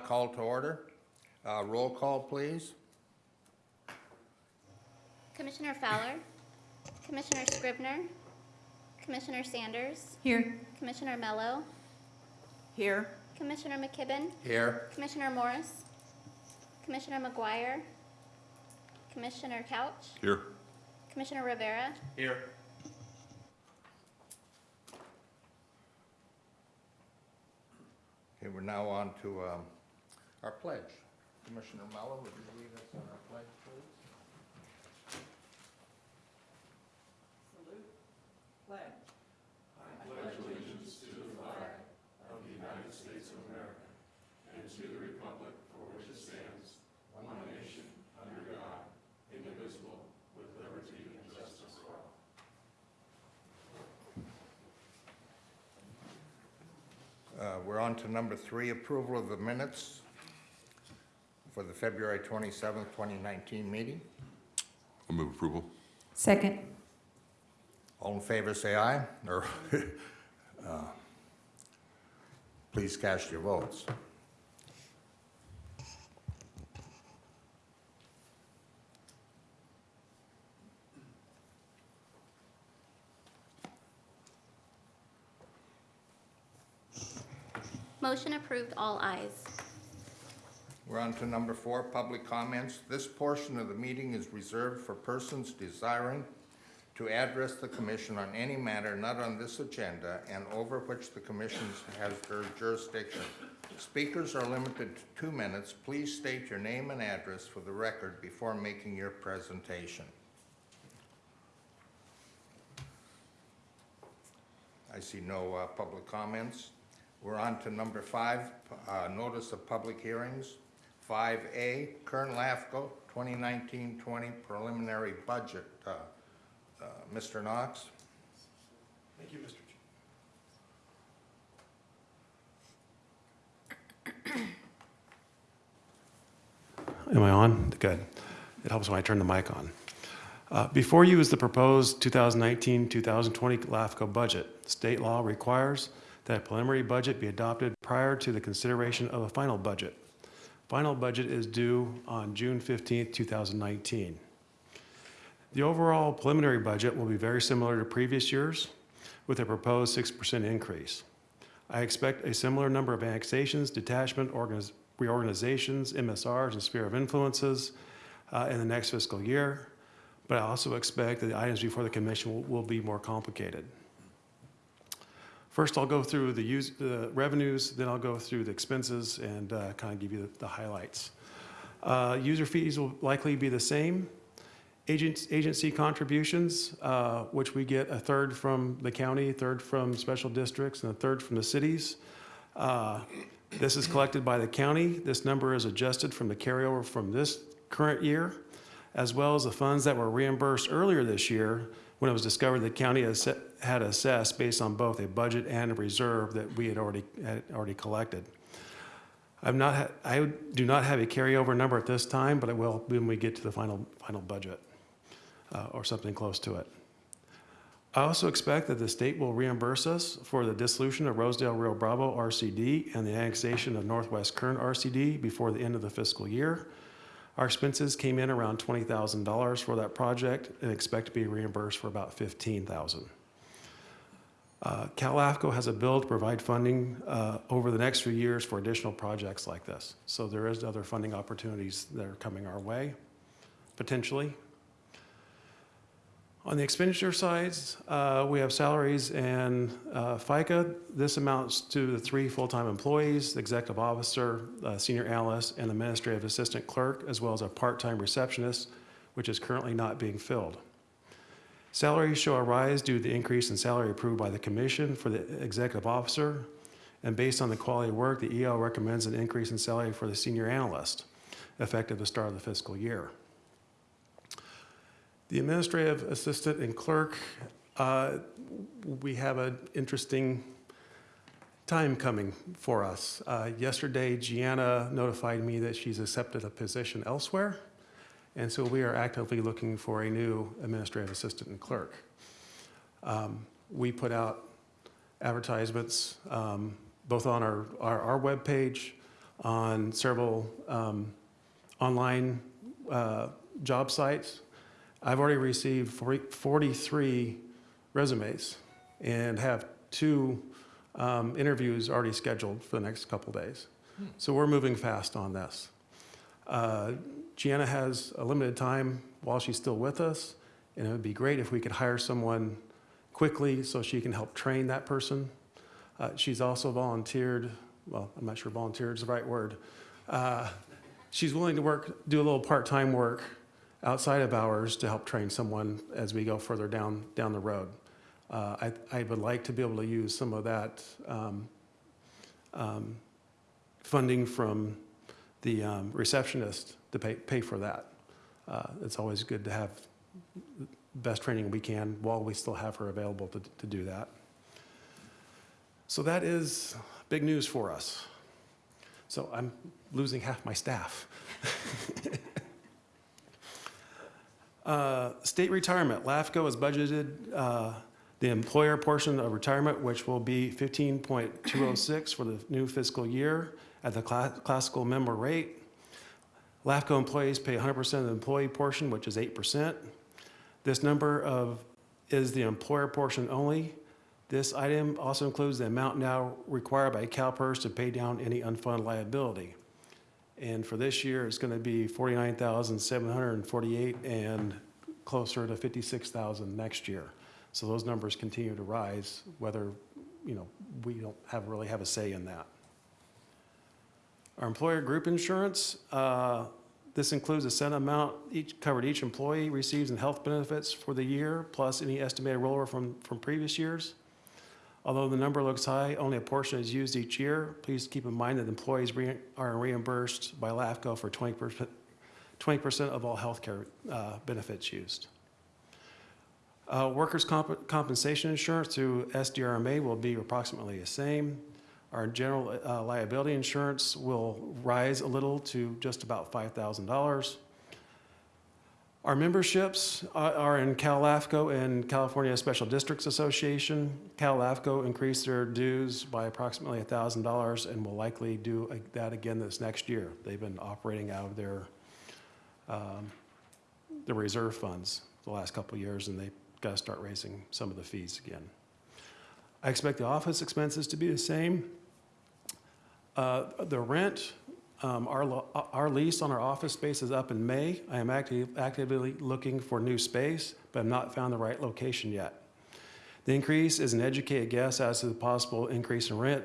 meeting's now called to order. Uh, Roll call, please. Commissioner Fowler, Commissioner Scribner, Commissioner Sanders, Here. Commissioner Mello, Here. Commissioner McKibben, Here. Commissioner Morris, Commissioner McGuire, Commissioner Couch, Here. Commissioner Rivera, Here. Okay, we're now on to um, our pledge. Commissioner Mello, would you lead us on our pledge, please? Salute. Pledge. I pledge allegiance to the flag of the United States of America and to the republic for which it stands, one nation, under God, indivisible, with liberty and justice for all. Uh, We're on to number three, approval of the minutes for the February 27th, 2019 meeting. I'll move approval. Second. All in favor, say aye, or, uh, please cast your votes. motion approved, all ayes. We're on to number four, public comments. This portion of the meeting is reserved for persons desiring to address the commission on any matter not on this agenda and over which the commission has jurisdiction. Speakers are limited to two minutes. Please state your name and address for the record before making your presentation. I see no uh, public comments. We're on to number five, uh, notice of public hearings. 5A, Kern LAFCO 2019-20 preliminary budget. Uh, uh, Mr. Knox? Thank you, Mr. Chair. Am I on? Good. It helps when I turn the mic on. Uh, Before you is the proposed 2019-2020 LAFCO budget. State law requires that a preliminary budget be adopted prior to the consideration of a final budget. Final budget is due on June 15th, 2019. The overall preliminary budget will be very similar to previous years with a proposed 6% increase. I expect a similar number of annexations, detachment, reorganizations, MSRs, and sphere of influences uh, in the next fiscal year, but I also expect that the items before the commission will, will be more complicated. First, I'll go through the, use, revenues, then I'll go through the expenses and uh, kind of give you the, the highlights. Uh, user fees will likely be the same. Agents, agency contributions, uh, which we get a third from the county, a third from special districts, and a third from the cities. Uh, This is collected by the county. This number is adjusted from the carryover from this current year, as well as the funds that were reimbursed earlier this year when it was discovered the county has set- had assessed based on both a budget and a reserve that we had already, had already collected. I've not, I do not have a carryover number at this time, but I will when we get to the final, final budget, uh, or something close to it. I also expect that the state will reimburse us for the dissolution of Rosedale Rio Bravo RCD and the annexation of Northwest Kern RCD before the end of the fiscal year. Our expenses came in around $20,000 for that project and expect to be reimbursed for about $15,000. Uh, Cal LAFCO has a bill to provide funding uh, over the next few years for additional projects like this. So there is other funding opportunities that are coming our way, potentially. On the expenditure sides, uh, we have salaries and uh, FICA. This amounts to the three full-time employees, the executive officer, uh, senior analyst, and the administrative assistant clerk, as well as a part-time receptionist, which is currently not being filled. Salaries show a rise due to the increase in salary approved by the commission for the executive officer. And based on the quality of work, the EL recommends an increase in salary for the senior analyst, effective the start of the fiscal year. The administrative assistant and clerk, uh, we have an interesting time coming for us. Uh, Yesterday, Gianna notified me that she's accepted a position elsewhere, and so we are actively looking for a new administrative assistant and clerk. Um, We put out advertisements, um, both on our, our, our webpage, on several um, online uh, job sites. I've already received 40 43 resumes and have two um, interviews already scheduled for the next couple days. So we're moving fast on this. Uh, Gianna has a limited time while she's still with us, and it would be great if we could hire someone quickly so she can help train that person. Uh, She's also volunteered, well, I'm not sure volunteered is the right word. Uh, She's willing to work, do a little part-time work outside of hours to help train someone as we go further down, down the road. Uh, I, I would like to be able to use some of that um, um, funding from the um, receptionist to pay, pay for that. Uh, It's always good to have the best training we can while we still have her available to, to do that. So that is big news for us. So I'm losing half my staff. Uh, State retirement, LAFCO has budgeted uh, the employer portion of retirement, which will be 15.206 for the new fiscal year at the cla- classical member rate. LAFCO employees pay 100% of the employee portion, which is 8%. This number of, is the employer portion only. This item also includes the amount now required by CalPERS to pay down any unfunded liability. And for this year, it's going to be 49,748 and closer to 56,000 next year. So those numbers continue to rise, whether, you know, we don't have, really have a say in that. Our employer group insurance, uh, this includes a set amount each, covered each employee receives in health benefits for the year, plus any estimated rollover from, from previous years. Although the number looks high, only a portion is used each year. Please keep in mind that employees re- are reimbursed by LAFCO for 20%, 20% of all healthcare uh, benefits used. Uh, Workers' comp- compensation insurance through SDRMA will be approximately the same. Our general uh, liability insurance will rise a little to just about $5,000. Our memberships are- are in CalAFCO and California Special Districts Association. CalAFCO increased their dues by approximately $1,000 and will likely do that again this next year. They've been operating out of their, um, the reserve funds the last couple years, and they've got to start raising some of the fees again. I expect the office expenses to be the same. Uh, The rent, um, our, our lease on our office space is up in May. I am active- actively looking for new space, but I've not found the right location yet. The increase is an educated guess as to the possible increase in rent,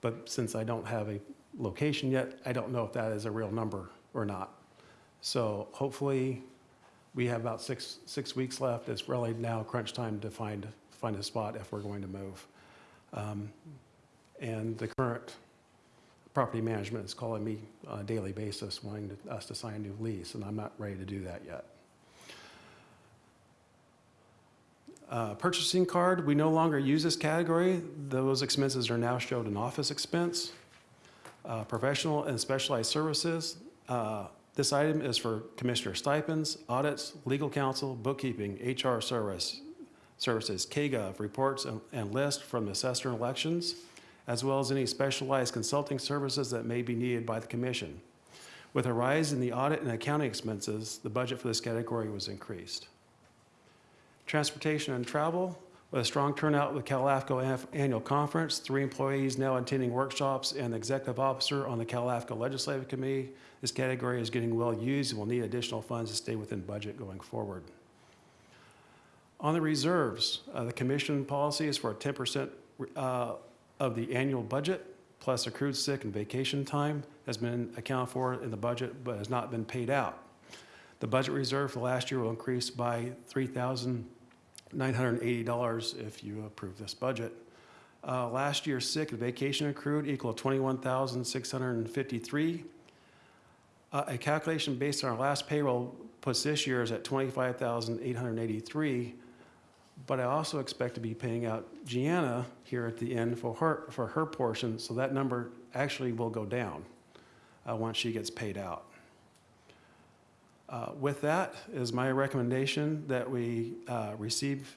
but since I don't have a location yet, I don't know if that is a real number or not. So hopefully, we have about six, six weeks left. It's really now crunch time to find, find a spot if we're going to move. Um, And the current property management is calling me on a daily basis, wanting to- us to sign a new lease, and I'm not ready to do that yet. Uh, Purchasing card, we no longer use this category. Those expenses are now showed in office expense. Uh, Professional and specialized services, uh, this item is for commissioner stipends, audits, legal counsel, bookkeeping, HR service, services, KGov, reports and- and from the assessor elections, as well as any specialized consulting services that may be needed by the commission. With a rise in the audit and accounting expenses, the budget for this category was increased. Transportation and travel, with a strong turnout with CalAFCO Annual Conference, three employees now attending workshops, and the executive officer on the CalAFCO Legislative Committee, this category is getting well used and will need additional funds to stay within budget going forward. On the reserves, uh, the commission policy is for a 10% uh, of the annual budget, plus accrued sick and vacation time has been accounted for in the budget but has not been paid out. The budget reserve for last year will increase by $3,980 if you approve this budget. Uh, Last year's sick and vacation accrued equal 21,653. Uh, A calculation based on our last payroll puts this year's at 25,883. But I also expect to be paying out Gianna here at the end for her, for her portion, so that number actually will go down uh, once she gets paid out. Uh, With that is my recommendation that we uh, receive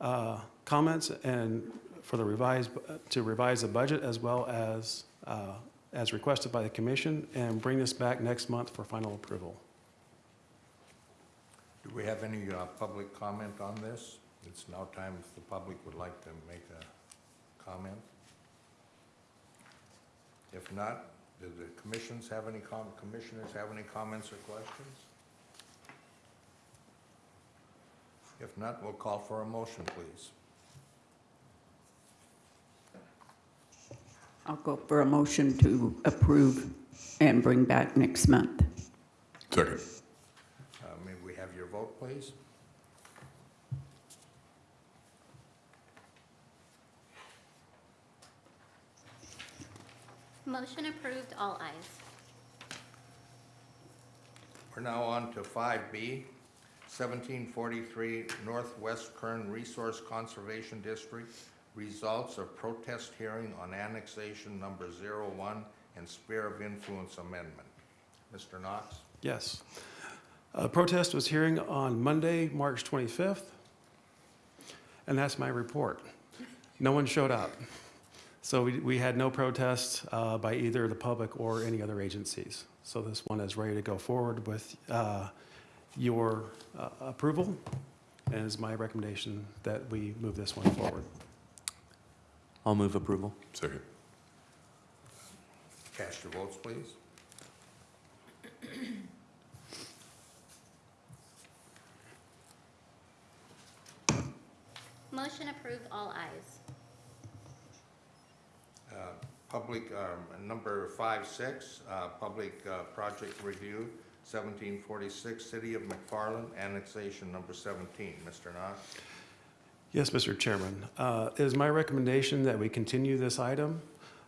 uh, comments and for the revised, to revise the budget as well as uh, as requested by the commission and bring this back next month for final approval. Do we have any uh, public comment on this? It's now time if the public would like to make a comment. If not, do the commissions have any com, commissioners have any comments or questions? If not, we'll call for a motion, please. I'll go for a motion to approve and bring back next month. Second. Uh, May we have your vote, please? Motion approved, all ayes. We're now on to five B, seventeen forty-three Northwest Kern Resource Conservation District. Results of protest hearing on annexation number zero-one and sphere of influence amendment. Mr. Knox? Yes. Uh, Protest was hearing on Monday, March 25th, and that's my report. No one showed up. So we we had no protests uh, by either the public or any other agencies. So this one is ready to go forward with uh, your uh, approval, and it's my recommendation that we move this one forward. I'll move approval. Second. Cast your votes, please. Motion approved, all ayes. Public, um, number five, six, uh, public uh, project review, seventeen forty-six, City of McFarland, annexation number seventeen. Mr. Knox? Yes, Mr. Chairman. Uh, It is my recommendation that we continue this item.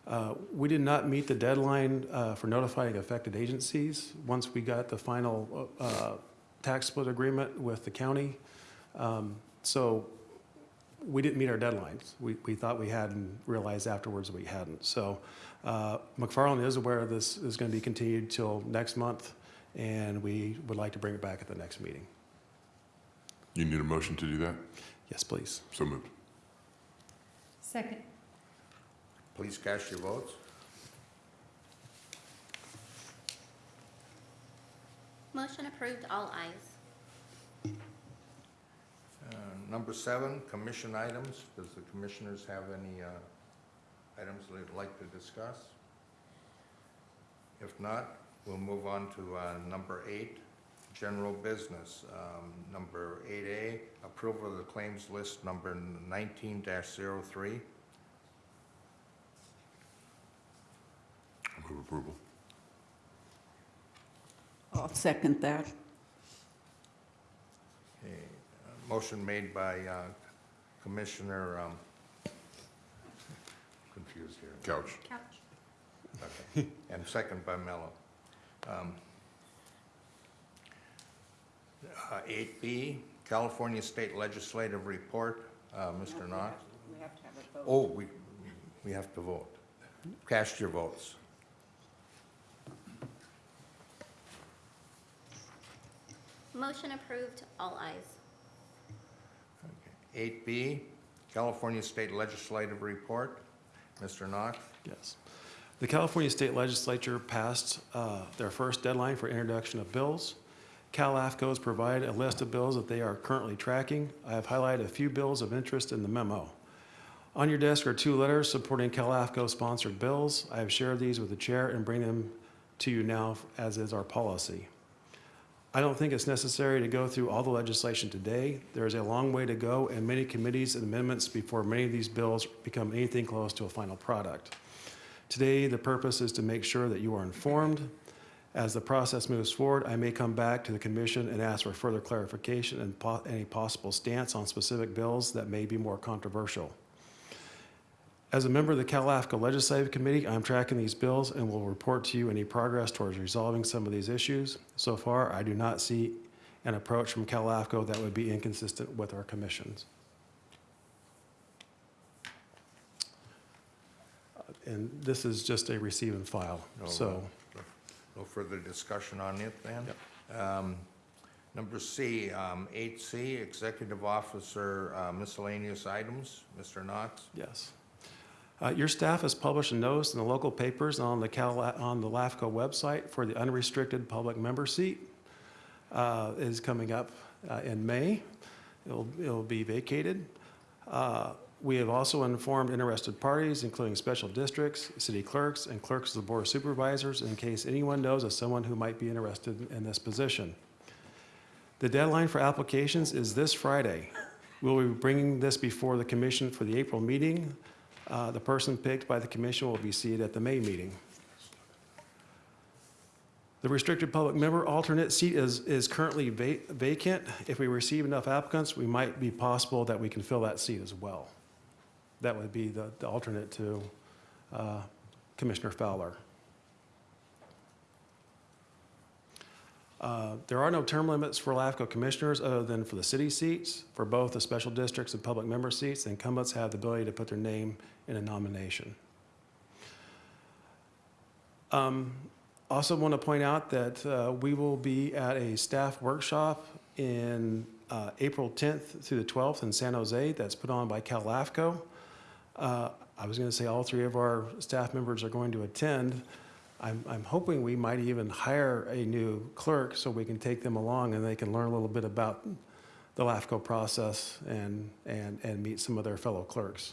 Uh, We did not meet the deadline uh, for notifying affected agencies. Once we got the final uh, tax split agreement with the county, um, so we didn't meet our deadlines. We we thought we had and realized afterwards we hadn't. So uh, McFarland is aware this is going to be continued till next month, and we would like to bring it back at the next meeting. You need a motion to do that? Yes, please. So moved. Second. Please cast your votes. Motion approved, all ayes. Uh, Number seven, commission items. Does the commissioners have any uh, items they'd like to discuss? If not, we'll move on to uh, number eight, general business. Um, Number eight A, approval of the claims list number nineteen 3 I'll move approval. I'll second that. Okay, Motion made by uh, Commissioner, um, confused here. Couch. Couch. Okay, and second by Mello. Um, uh, 8B, California State Legislative Report, uh, Mr. Knox. We have to have a vote. Oh, we, we have to vote. Cast your votes. Motion approved, all eyes. 8B, California State Legislative Report. Mr. Knox? Yes. The California State Legislature passed uh, their first deadline for introduction of bills. CalAFCOs provide a list of bills that they are currently tracking. I have highlighted a few bills of interest in the memo. On your desk are two letters supporting CalAFCO-sponsored bills. I have shared these with the chair and bring them to you now as is our policy. I don't think it's necessary to go through all the legislation today. There is a long way to go and many committees and amendments before many of these bills become anything close to a final product. Today, the purpose is to make sure that you are informed. As the process moves forward, I may come back to the commission and ask for further clarification and po- any possible stance on specific bills that may be more controversial. As a member of the Cal AFCO Legislative Committee, I'm tracking these bills and will report to you any progress towards resolving some of these issues. So far, I do not see an approach from CalAFCO that would be inconsistent with our commissions. And this is just a receive and file, No, so, uh, No further discussion on it then? Um, Number C, um, eight C, Executive Officer uh, miscellaneous items, Mr. Knox. yes. Uh, Your staff has published a notice in the local papers on the Cal, on the LAFCO website for the unrestricted public member seat. Uh, Is coming up uh, in May. It'll, it'll be vacated. Uh, We have also informed interested parties, including special districts, city clerks, and clerks of the board of supervisors, in case anyone knows of someone who might be interested in this position. The deadline for applications is this Friday. We'll be bringing this before the commission for the April meeting. Uh, The person picked by the commission will be seated at the May meeting. The restricted public member alternate seat is, is currently va- vacant. If we receive enough applicants, we might be possible that we can fill that seat as well. That would be the, the alternate to uh, Commissioner Fowler. Uh, There are no term limits for LAFCO commissioners other than for the city seats. For both the special districts and public member seats, the incumbents have the ability to put their name in a nomination. Um, Also want to point out that uh, we will be at a staff workshop in uh, April 10th through the 12th in San Jose that's put on by Cal LAFCO. Uh, I was going to say all three of our staff members are going to attend. I'm, I'm hoping we might even hire a new clerk so we can take them along and they can learn a little bit about the LAFCO process and, and, and meet some of their fellow clerks.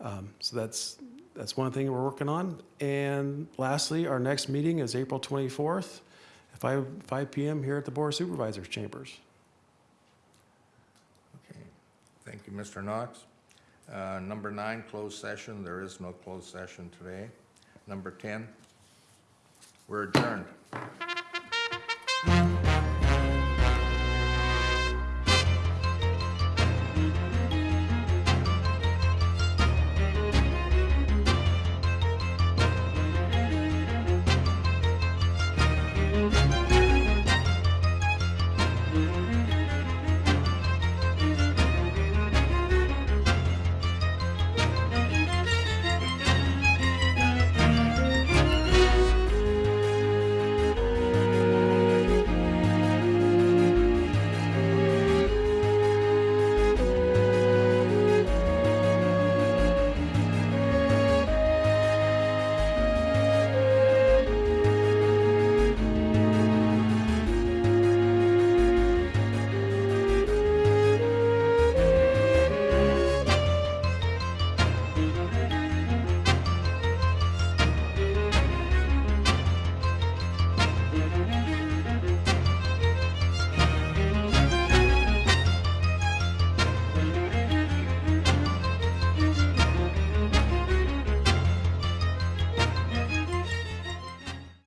Um, So that's, that's one thing we're working on. And lastly, our next meeting is April 24th, at 5, 5 PM here at the Board of Supervisors Chambers. Okay, thank you, Mr. Knox. Uh, Number nine, closed session. There is no closed session today. Number 10, we're adjourned.